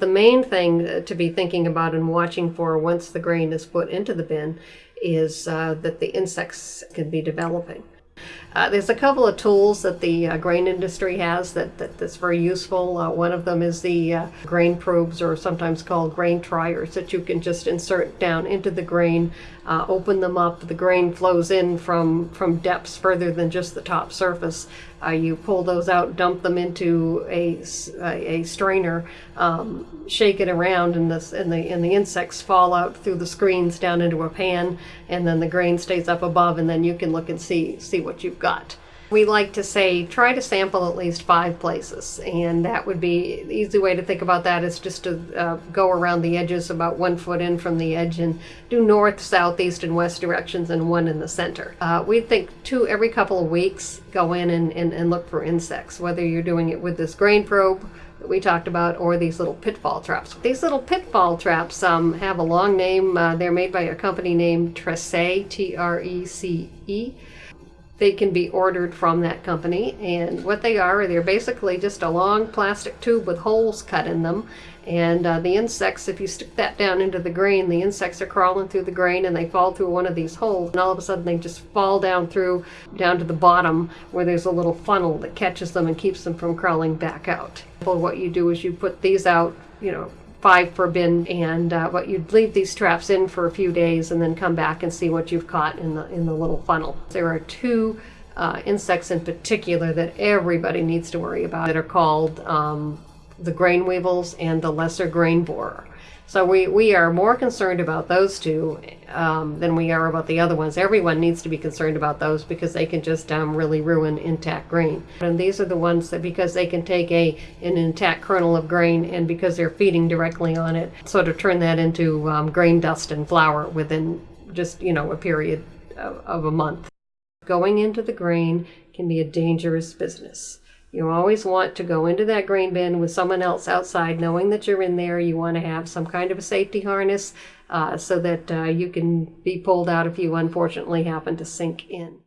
The main thing uh, to be thinking about and watching for once the grain is put into the bin is uh, that the insects can be developing. Uh, there's a couple of tools that the uh, grain industry has that, that that's very useful. Uh, one of them is the uh, grain probes, or sometimes called grain triers, that you can just insert down into the grain, uh, open them up. The grain flows in from from depths further than just the top surface. Uh, you pull those out, dump them into a, a, strainer, um, shake it around, and, this, and, the, and the insects fall out through the screens down into a pan, and then the grain stays up above, and then you can look and see see what you've got. We like to say try to sample at least five places, and that would be the easy way to think about that is just to uh, go around the edges about one foot in from the edge and do north, south, east, and west directions, and one in the center. Uh, we think two every couple of weeks go in and, and, and look for insects, whether you're doing it with this grain probe that we talked about or these little pitfall traps. These little pitfall traps um, have a long name. Uh, they're made by a company named Trece, T-R-E-C-E. They can be ordered from that company, and what they are, they're basically just a long plastic tube with holes cut in them. And uh, the insects, if you stick that down into the grain, the insects are crawling through the grain and they fall through one of these holes. And all of a sudden they just fall down through, down to the bottom where there's a little funnel that catches them and keeps them from crawling back out. Well, What you do is you put these out, you know, five per bin and uh, what you'd leave these traps in for a few days and then come back and see what you've caught in the in the little funnel. There are two uh, insects in particular that everybody needs to worry about that are called um, the grain weevils and the lesser grain borer. So we, we are more concerned about those two um, than we are about the other ones. Everyone needs to be concerned about those because they can just um, really ruin intact grain. And these are the ones that because they can take a an intact kernel of grain and because they're feeding directly on it, sort of turn that into um, grain dust and flour within just, you know, a period of, of a month. Going into the grain can be a dangerous business. You always want to go into that grain bin with someone else outside, knowing that you're in there. You want to have some kind of a safety harness uh, so that uh, you can be pulled out if you unfortunately happen to sink in.